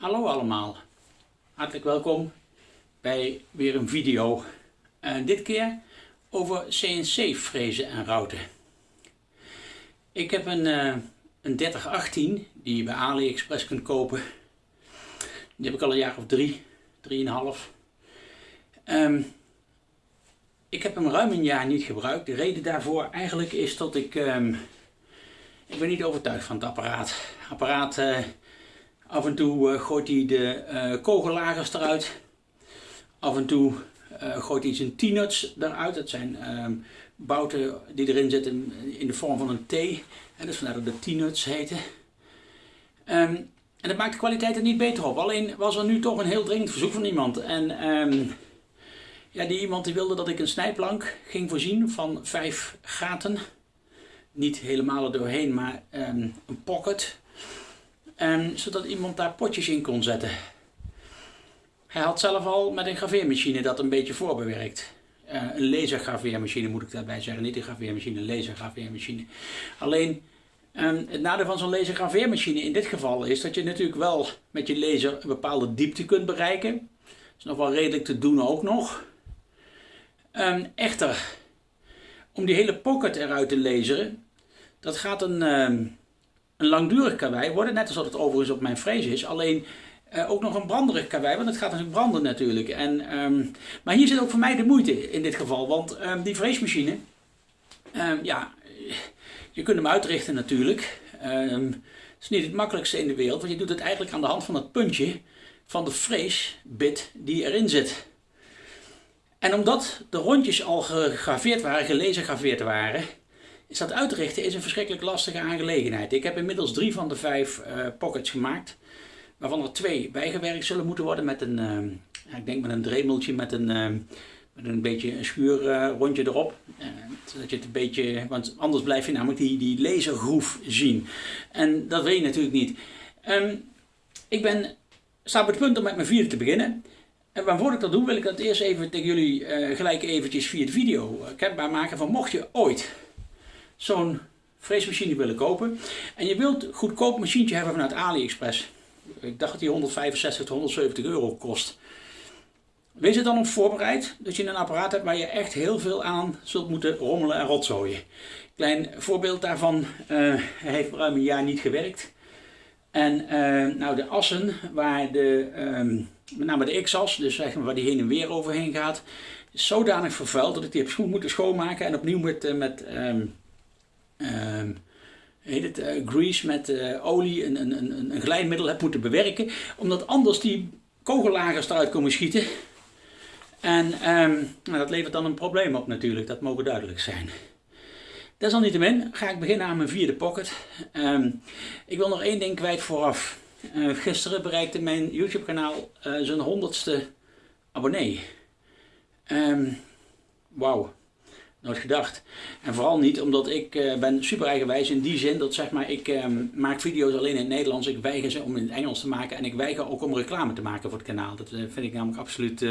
Hallo allemaal, hartelijk welkom bij weer een video. Uh, dit keer over CNC frezen en routen. Ik heb een, uh, een 3018 die je bij AliExpress kunt kopen. Die heb ik al een jaar of drie, drieënhalf. Um, ik heb hem ruim een jaar niet gebruikt. De reden daarvoor eigenlijk is dat ik... Um, ik ben niet overtuigd van het apparaat. apparaat uh, Af en toe uh, gooit hij de uh, kogellagers eruit. Af en toe uh, gooit hij zijn T-nuts eruit. Dat zijn um, bouten die erin zitten in de vorm van een T. En dus vandaar dat de T-nuts heten. Um, en dat maakt de kwaliteit er niet beter op. Alleen was er nu toch een heel dringend verzoek van iemand. En um, ja, die iemand die wilde dat ik een snijplank ging voorzien van vijf gaten. Niet helemaal er doorheen, maar een pocket en zodat iemand daar potjes in kon zetten. Hij had zelf al met een graveermachine dat een beetje voorbewerkt. Uh, een lasergraveermachine moet ik daarbij zeggen, niet een graveermachine, een lasergraveermachine. Alleen um, het nadeel van zo'n lasergraveermachine in dit geval is dat je natuurlijk wel met je laser een bepaalde diepte kunt bereiken. Dat is nog wel redelijk te doen ook nog. Um, echter, om die hele pocket eruit te laseren, dat gaat een, een langdurig karwei worden, net als dat het overigens op mijn frees is. Alleen uh, ook nog een branderig karwei, want het gaat natuurlijk branden natuurlijk. En, um, maar hier zit ook voor mij de moeite in dit geval, want um, die freesmachine, um, ja, je kunt hem uitrichten natuurlijk. het is niet het makkelijkste in de wereld, want je doet het eigenlijk aan de hand van het puntje van de freesbit die erin zit. En omdat de rondjes al gegraveerd waren, gelezen gegraveerd waren, is dat uitrichten is een verschrikkelijk lastige aangelegenheid. Ik heb inmiddels drie van de vijf uh, pockets gemaakt. Waarvan er twee bijgewerkt zullen moeten worden met een, uh, ik denk met een dremeltje met een, uh, met een beetje een schuurrondje erop. zodat je het een beetje, want anders blijf je namelijk die, die lasergroef zien. En dat wil je natuurlijk niet. Um, ik ben, sta op het punt om met mijn vierde te beginnen. En waarvoor ik dat doe, wil ik dat eerst even tegen jullie gelijk eventjes via de video kenbaar maken van mocht je ooit zo'n freesmachine willen kopen. En je wilt een goedkoop machientje hebben vanuit AliExpress. Ik dacht dat die 165 tot 170 euro kost. Wees er dan op voorbereid dat je een apparaat hebt waar je echt heel veel aan zult moeten rommelen en rotzooien. Klein voorbeeld daarvan, uh, heeft ruim een jaar niet gewerkt. En uh, nou de assen waar de, um, met name de x-as, dus zeg maar waar die heen en weer overheen gaat, is zodanig vervuild dat ik die heb moeten schoonmaken en opnieuw met, uh, met um, heet het, uh, grease met uh, olie, een, een, een, een glijmiddel heb moeten bewerken. Omdat anders die kogellagers eruit komen schieten. En um, nou, dat levert dan een probleem op natuurlijk, dat mogen duidelijk zijn. Desalniettemin ga ik beginnen aan mijn vierde pocket. Um, ik wil nog één ding kwijt vooraf. Uh, gisteren bereikte mijn YouTube kanaal zijn honderdste abonnee. Wauw. Nooit gedacht. En vooral niet omdat ik uh, ben super eigenwijs in die zin dat zeg maar ik uh, maak video's alleen in het Nederlands. Ik weiger ze om in het Engels te maken en ik weiger ook om reclame te maken voor het kanaal. Dat uh, vind ik namelijk absoluut...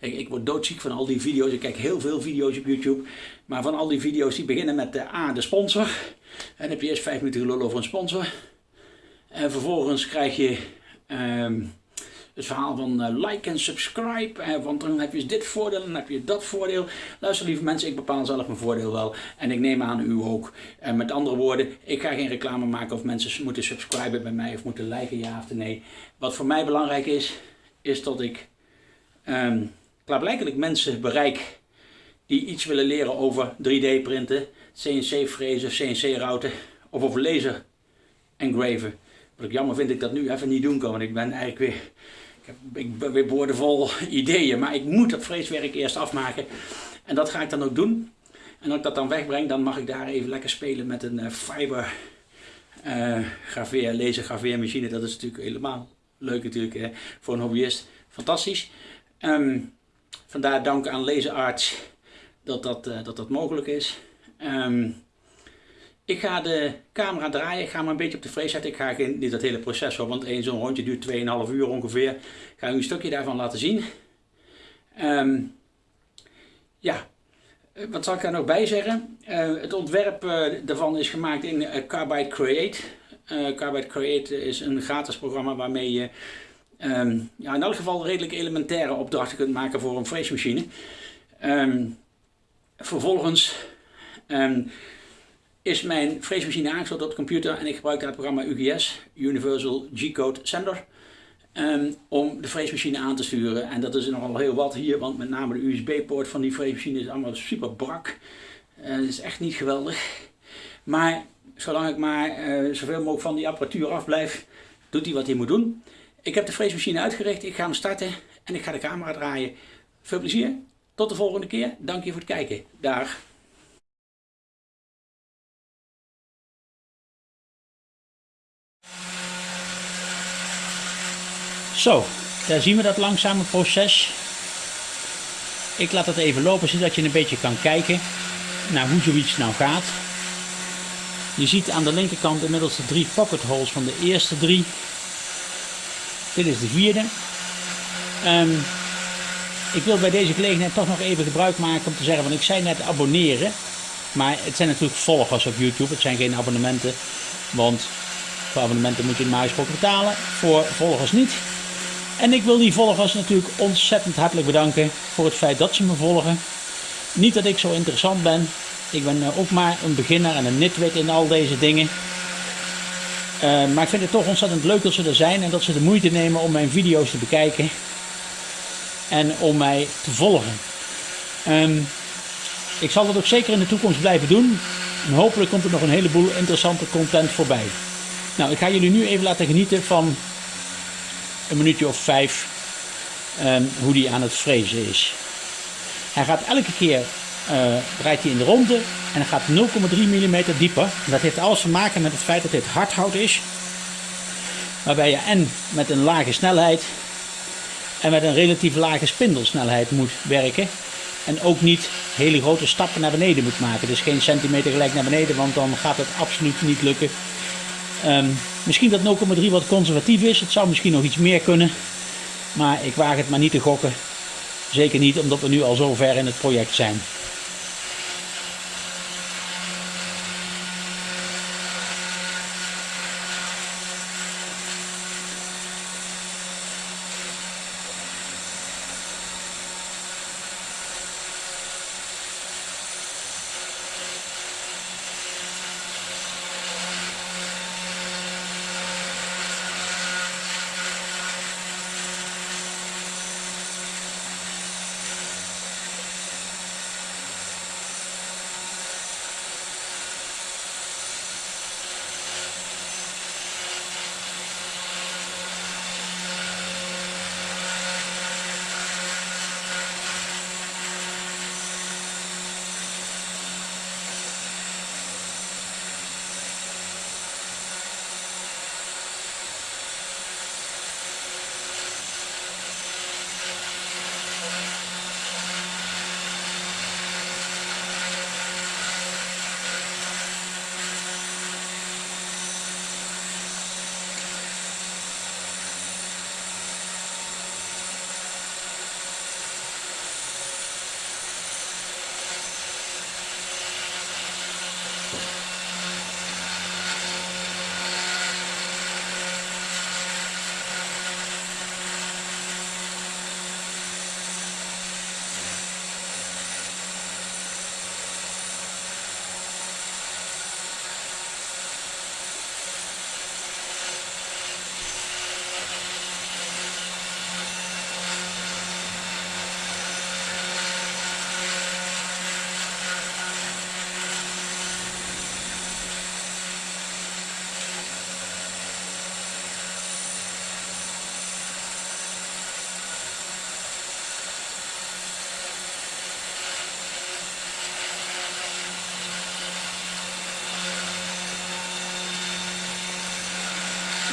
Ik, ik, word doodziek van al die video's. Ik kijk heel veel video's op YouTube. Maar van al die video's die beginnen met de A, de sponsor. En dan heb je eerst vijf minuten gelul over een sponsor. En vervolgens krijg je... Ehm, het verhaal van uh, like en subscribe, uh, want dan heb je dit voordeel en dan heb je dat voordeel. Luister lieve mensen, ik bepaal zelf mijn voordeel wel en ik neem aan u ook. En uh, met andere woorden, ik ga geen reclame maken of mensen moeten subscriben bij mij of moeten liken ja of nee. Wat voor mij belangrijk is, is dat ik um, klaarblijkelijk mensen bereik die iets willen leren over 3D printen, CNC frezen, CNC routen of over laser engraven. Wat ik jammer vind ik dat nu even niet doen kan, want ik ben eigenlijk weer ik, heb, ik ben weer boordevol ideeën, maar ik moet dat vreeswerk eerst afmaken. En dat ga ik dan ook doen. En als ik dat dan wegbreng, dan mag ik daar even lekker spelen met een uh, fiber uh, graveer, laser graveermachine. Dat is natuurlijk helemaal leuk natuurlijk hè, voor een hobbyist. Fantastisch. Um, vandaar dank aan Laser Arts dat dat, uh, dat, dat mogelijk is. Um, ik ga de camera draaien, ik ga maar een beetje op de frees zetten. Ik ga geen, niet dat hele proces hoor, want één zo'n rondje duurt 2,5 uur ongeveer. Ik ga u een stukje daarvan laten zien. Um, ja, eh, wat zal ik daar nog bij zeggen? Uh, het ontwerp uh, daarvan is gemaakt in Carbide Create. Carbide Create is een gratis programma waarmee je ehm, ja, in elk geval redelijk elementaire opdrachten kunt maken voor een freesmachine. Um, vervolgens is mijn freesmachine aangesloten op de computer en ik gebruik daar het programma UGS, Universal G-Code Sender, om de freesmachine aan te sturen. En dat is nogal heel wat hier, want met name de USB-poort van die freesmachine is allemaal super brak. Uh, is echt niet geweldig. Maar zolang ik maar uh, zoveel mogelijk van die apparatuur afblijf, doet hij wat hij moet doen. Ik heb de freesmachine uitgericht, ik ga hem starten en ik ga de camera draaien. Veel plezier, tot de volgende keer. Dank je voor het kijken. Dag. Zo, daar zien we dat langzame proces. Ik laat het even lopen zodat je een beetje kan kijken naar hoe zoiets nou gaat. Je ziet aan de linkerkant inmiddels de drie pocket holes van de eerste drie. Dit is de vierde. Ehm, ik wil bij deze gelegenheid toch nog even gebruik maken om te zeggen, want ik zei net abonneren. Maar het zijn natuurlijk volgers op YouTube, het zijn geen abonnementen. Want voor abonnementen moet je normaal gesproken betalen, voor volgers niet. En ik wil die volgers natuurlijk ontzettend hartelijk bedanken voor het feit dat ze me volgen. Niet dat ik zo interessant ben, ik ben eh, ook maar een beginner en een nitwit in al deze dingen. Uh, maar ik vind het toch ontzettend leuk dat ze er zijn en dat ze de moeite nemen om mijn video's te bekijken. En om mij te volgen. Um, ik zal dat ook zeker in de toekomst blijven doen. En hopelijk komt er nog een heleboel interessante content voorbij. Nou, ik ga jullie nu even laten genieten van een minuutje of vijf um, hoe die aan het frezen is. Hij gaat elke keer uh, draait hij in de ronde en hij gaat 0,3 mm dieper. Dat heeft alles te maken met het feit dat dit hardhout is. Waarbij je en met een lage snelheid en met een relatief lage spindelsnelheid moet werken. En ook niet hele grote stappen naar beneden moet maken. Dus geen centimeter gelijk naar beneden, want dan gaat het absoluut niet lukken. Um, misschien dat 0,3 wat conservatief is. Het zou misschien nog iets meer kunnen. Maar ik waag het maar niet te gokken. Zeker niet omdat we nu al zo ver in het project zijn.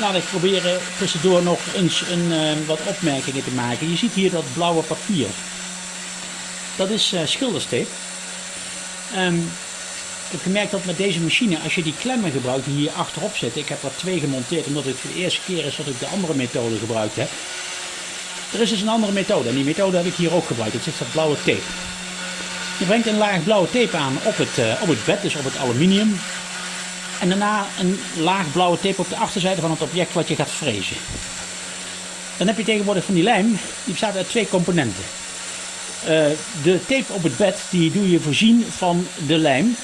Laat ik proberen tussendoor nog eens een, uh, wat opmerkingen te maken. Je ziet hier dat blauwe papier. Dat is uh, schildersteep. Um, ik heb gemerkt dat met deze machine, als je die klemmen gebruikt die hier achterop zitten, ik heb er twee gemonteerd omdat het de eerste keer is dat ik de andere methode gebruikt heb. Er is dus een andere methode en die methode heb ik hier ook gebruikt. Het is dat blauwe tape. Je brengt een laag blauwe tape aan op het, uh, op het bed, dus op het aluminium. En daarna een laag blauwe tape op de achterzijde van het object wat je gaat frezen. Dan heb je tegenwoordig van die lijm, die bestaat uit twee componenten. Uh, de tape op het bed, die doe je voorzien van de lijm.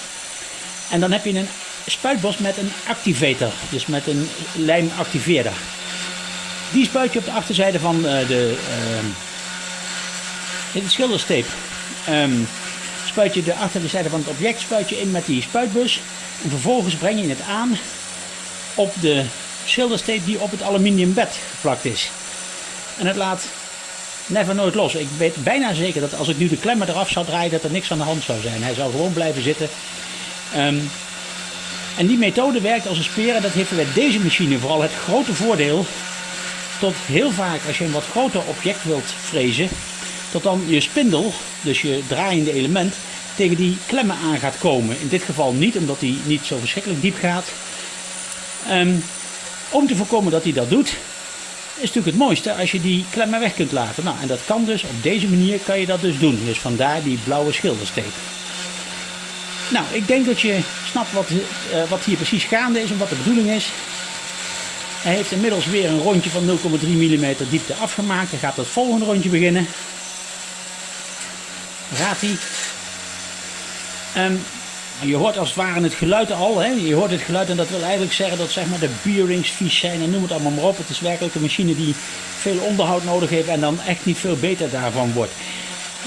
En dan heb je een spuitbos met een activator, dus met een lijmactiveerder. Die spuit je op de achterzijde van uh, de, uh, de schilderstape. Um, spuit je de achterzijde van het object spuit je in met die spuitbus. En vervolgens breng je het aan op de schilderstape die op het aluminium bed geplakt is. En het laat never nooit los. Ik weet bijna zeker dat als ik nu de klemmen eraf zou draaien, dat er niks aan de hand zou zijn. Hij zou gewoon blijven zitten. Um, en die methode werkt als een speer en dat heeft bij deze machine vooral het grote voordeel. Tot heel vaak als je een wat groter object wilt frezen, tot dan je spindel, dus je draaiende element, tegen die klemmen aan gaat komen. In dit geval niet, omdat die niet zo verschrikkelijk diep gaat. Um, om te voorkomen dat hij dat doet, is natuurlijk het mooiste als je die klemmen weg kunt laten. Nou, en dat kan dus, op deze manier kan je dat dus doen. Dus vandaar die blauwe schildersteek. Nou, ik denk dat je snapt wat, uh, wat hier precies gaande is en wat de bedoeling is. Hij heeft inmiddels weer een rondje van 0,3 mm diepte afgemaakt. Hij gaat het volgende rondje beginnen. Um, je hoort als het ware het geluid al. Hè? Je hoort het geluid en dat wil eigenlijk zeggen dat zeg maar, de bearings vies zijn en noem het allemaal maar op. Het is werkelijk een machine die veel onderhoud nodig heeft en dan echt niet veel beter daarvan wordt.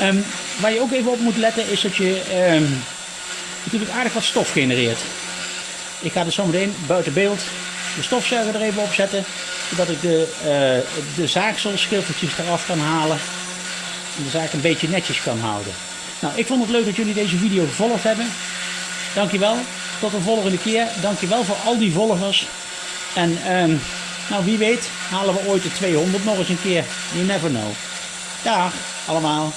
Um, waar je ook even op moet letten is dat je um, natuurlijk aardig wat stof genereert. Ik ga dus zometeen buiten beeld de stofzuiger er even op zetten. Zodat ik de, uh, de zaagselschilfertjes eraf kan halen. En de zaak een beetje netjes kan houden. Nou, ik vond het leuk dat jullie deze video gevolgd hebben. Dankjewel. Tot de volgende keer. Dankjewel voor al die volgers. En um, nou, wie weet halen we ooit de 200 nog eens een keer. You never know. Dag allemaal.